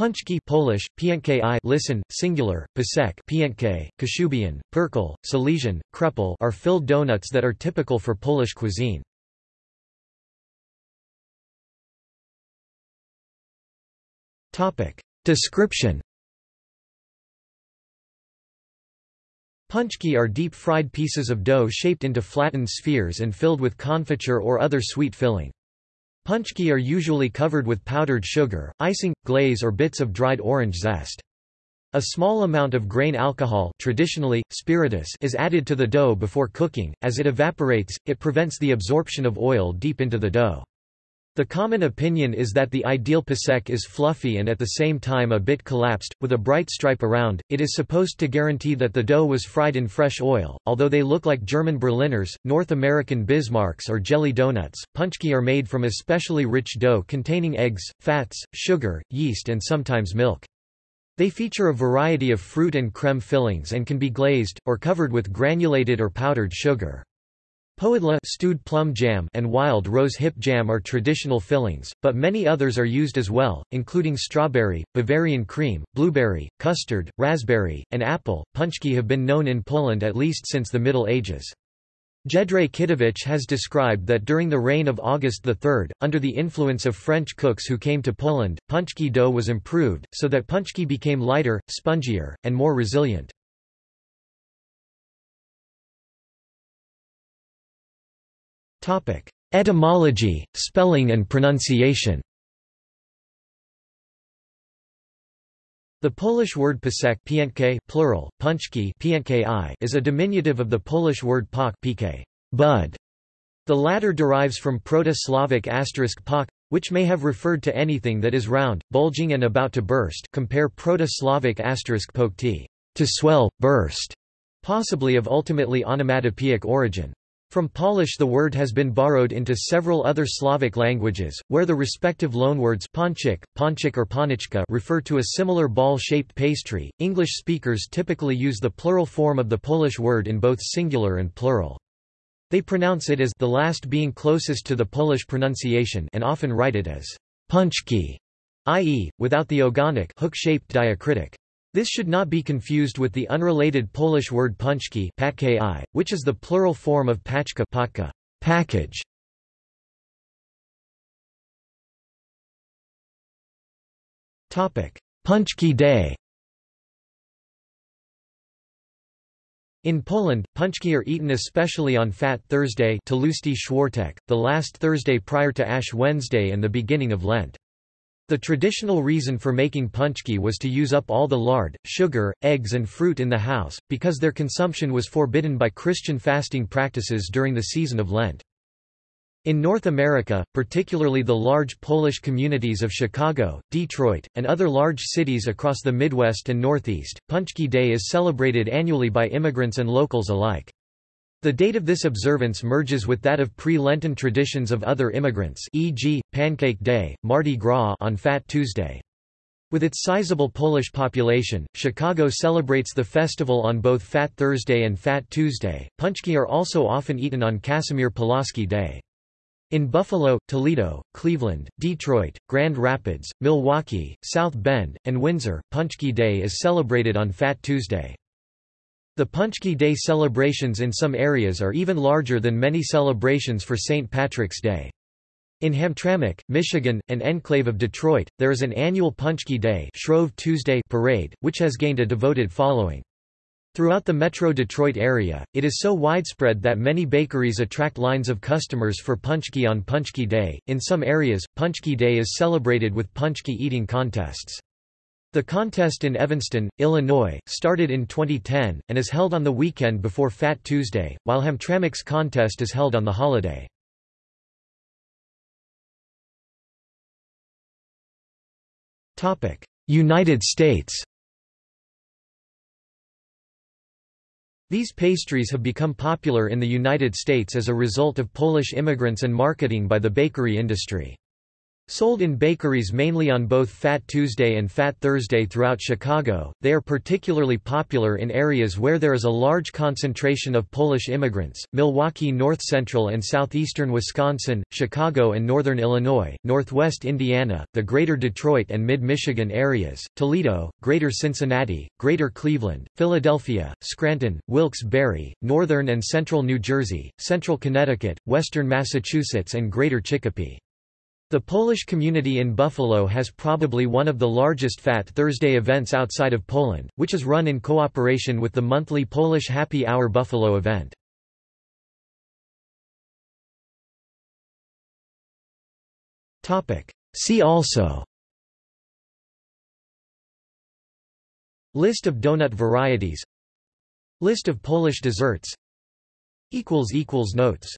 Pączki Polish, piękki listen, singular, pączek piękki, kashubian, perkel, Silesian, krepel are filled donuts that are typical for Polish cuisine. Description Pączki are deep-fried pieces of dough shaped into flattened spheres and filled with confiture or other sweet filling. Pączki are usually covered with powdered sugar, icing, glaze or bits of dried orange zest. A small amount of grain alcohol traditionally, spiritus is added to the dough before cooking, as it evaporates, it prevents the absorption of oil deep into the dough. The common opinion is that the ideal pączek is fluffy and at the same time a bit collapsed, with a bright stripe around. It is supposed to guarantee that the dough was fried in fresh oil. Although they look like German Berliners, North American Bismarcks, or jelly donuts, pączki are made from especially rich dough containing eggs, fats, sugar, yeast, and sometimes milk. They feature a variety of fruit and creme fillings and can be glazed, or covered with granulated or powdered sugar. Powidła stewed plum jam and wild rose hip jam are traditional fillings, but many others are used as well, including strawberry, Bavarian cream, blueberry, custard, raspberry, and apple. Pączki have been known in Poland at least since the Middle Ages. Jędrzej Kitowicz has described that during the reign of August III, under the influence of French cooks who came to Poland, pączki dough was improved, so that pączki became lighter, spongier, and more resilient. Etymology, spelling and pronunciation The Polish word pączek piękki plural, pączki is a diminutive of the Polish word pak pk, bud. The latter derives from Proto-Slavic asterisk pak, which may have referred to anything that is round, bulging and about to burst compare Proto-Slavic asterisk pokti, to swell, burst, possibly of ultimately onomatopoeic origin. From Polish the word has been borrowed into several other Slavic languages, where the respective loanwords ponchik, ponchik or ponichka refer to a similar ball-shaped pastry. English speakers typically use the plural form of the Polish word in both singular and plural. They pronounce it as the last being closest to the Polish pronunciation and often write it as punchki, i.e., without the ogonek hook-shaped diacritic. This should not be confused with the unrelated Polish word punchki which is the plural form of paczka package. Pączki Day In Poland, pączki are eaten especially on Fat Thursday the last Thursday prior to Ash Wednesday and the beginning of Lent. The traditional reason for making pączki was to use up all the lard, sugar, eggs and fruit in the house, because their consumption was forbidden by Christian fasting practices during the season of Lent. In North America, particularly the large Polish communities of Chicago, Detroit, and other large cities across the Midwest and Northeast, Pączki Day is celebrated annually by immigrants and locals alike. The date of this observance merges with that of pre-Lenten traditions of other immigrants e.g., Pancake Day, Mardi Gras on Fat Tuesday. With its sizable Polish population, Chicago celebrates the festival on both Fat Thursday and Fat Tuesday. Pączki are also often eaten on Casimir Pulaski Day. In Buffalo, Toledo, Cleveland, Detroit, Grand Rapids, Milwaukee, South Bend, and Windsor, Pączki Day is celebrated on Fat Tuesday. The Pączki Day celebrations in some areas are even larger than many celebrations for St. Patrick's Day. In Hamtramck, Michigan, an enclave of Detroit, there is an annual Pączki Day Shrove Tuesday parade, which has gained a devoted following. Throughout the Metro Detroit area, it is so widespread that many bakeries attract lines of customers for Pączki on Pączki Day. In some areas, Pączki Day is celebrated with Pączki eating contests. The contest in Evanston, Illinois, started in 2010, and is held on the weekend before Fat Tuesday, while Hamtramck's contest is held on the holiday. United States These pastries have become popular in the United States as a result of Polish immigrants and marketing by the bakery industry. Sold in bakeries mainly on both Fat Tuesday and Fat Thursday throughout Chicago, they are particularly popular in areas where there is a large concentration of Polish immigrants, Milwaukee north central and southeastern Wisconsin, Chicago and northern Illinois, northwest Indiana, the greater Detroit and mid-Michigan areas, Toledo, greater Cincinnati, greater Cleveland, Philadelphia, Scranton, Wilkes-Barre, northern and central New Jersey, central Connecticut, western Massachusetts and greater Chicopee. The Polish community in Buffalo has probably one of the largest Fat Thursday events outside of Poland, which is run in cooperation with the monthly Polish Happy Hour Buffalo event. See also List of donut varieties List of Polish desserts Notes